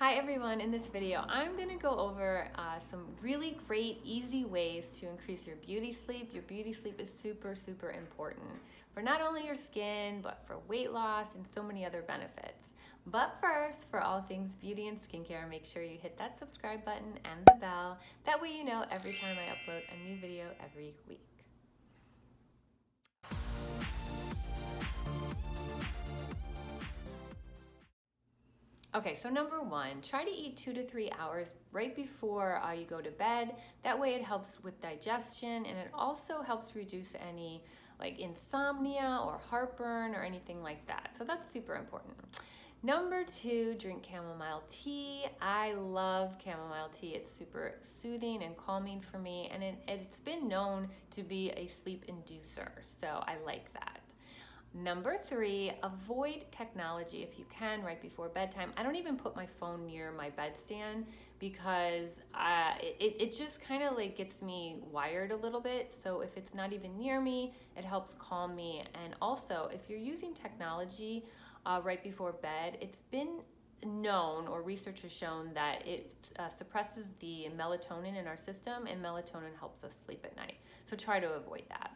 Hi everyone, in this video I'm going to go over uh, some really great easy ways to increase your beauty sleep. Your beauty sleep is super super important for not only your skin but for weight loss and so many other benefits. But first, for all things beauty and skincare, make sure you hit that subscribe button and the bell. That way you know every time I upload a new video every week. Okay, so number one, try to eat two to three hours right before uh, you go to bed. That way it helps with digestion and it also helps reduce any like insomnia or heartburn or anything like that. So that's super important. Number two, drink chamomile tea. I love chamomile tea. It's super soothing and calming for me and it, it's been known to be a sleep inducer. So I like that. Number three, avoid technology if you can right before bedtime. I don't even put my phone near my bedstand because uh, it, it just kind of like gets me wired a little bit. So if it's not even near me, it helps calm me. And also, if you're using technology uh, right before bed, it's been known or research has shown that it uh, suppresses the melatonin in our system and melatonin helps us sleep at night. So try to avoid that.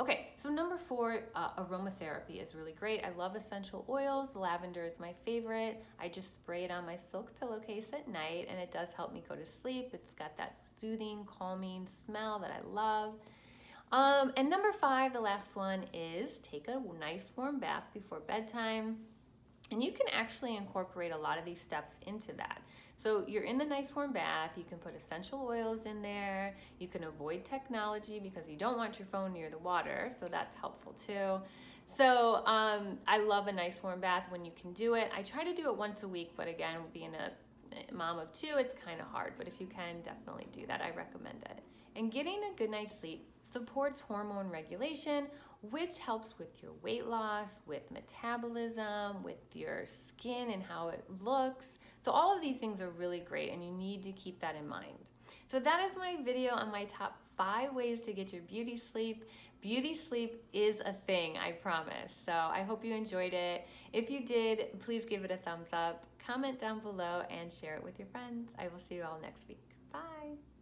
Okay, so number four, uh, aromatherapy is really great. I love essential oils. Lavender is my favorite. I just spray it on my silk pillowcase at night and it does help me go to sleep. It's got that soothing, calming smell that I love. Um, and number five, the last one is take a nice warm bath before bedtime. And you can actually incorporate a lot of these steps into that. So you're in the nice warm bath, you can put essential oils in there, you can avoid technology because you don't want your phone near the water, so that's helpful too. So um, I love a nice warm bath when you can do it. I try to do it once a week, but again, being a Eh, mom of two, it's kind of hard, but if you can, definitely do that. I recommend it. And getting a good night's sleep supports hormone regulation, which helps with your weight loss, with metabolism, with your skin and how it looks. So all of these things are really great and you need to keep that in mind. So that is my video on my top five ways to get your beauty sleep. Beauty sleep is a thing, I promise. So I hope you enjoyed it. If you did, please give it a thumbs up, comment down below, and share it with your friends. I will see you all next week. Bye.